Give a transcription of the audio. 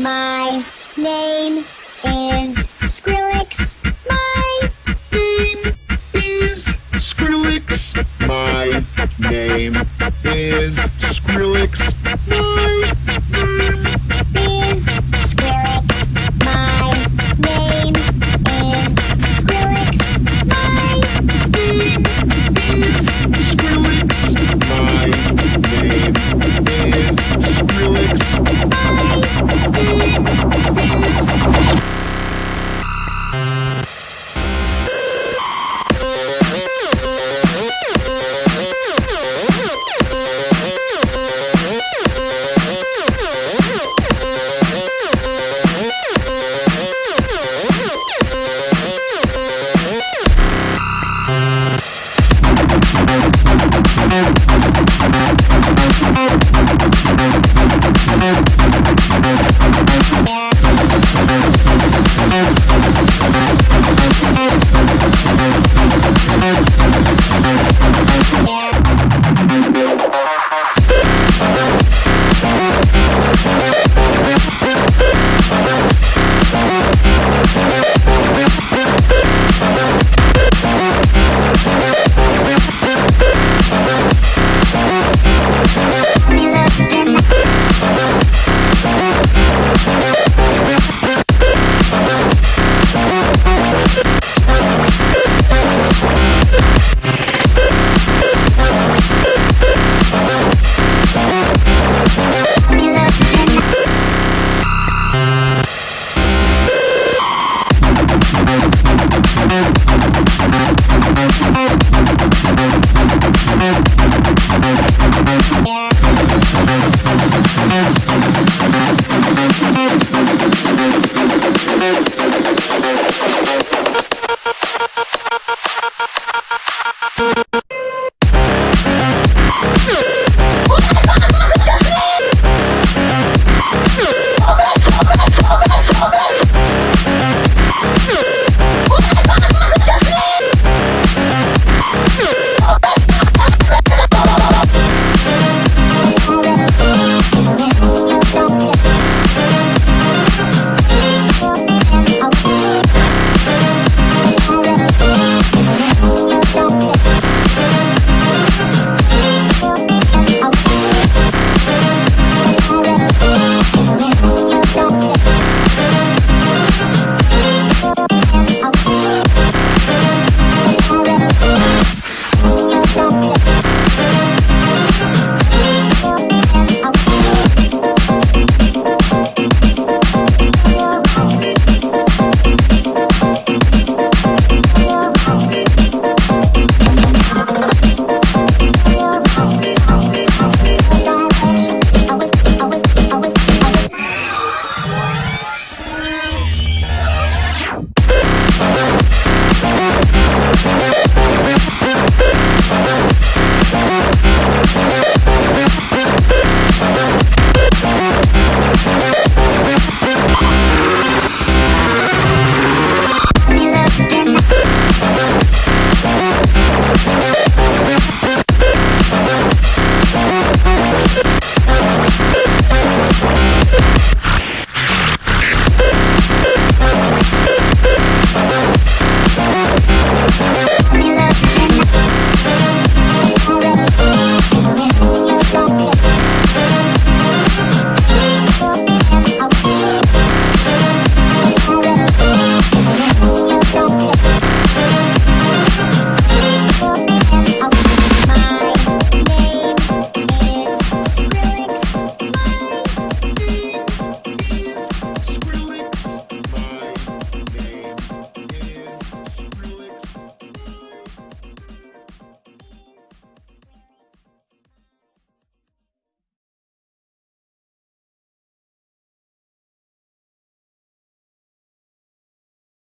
My name is Skrillex. My name is Skrillex. My name me love you.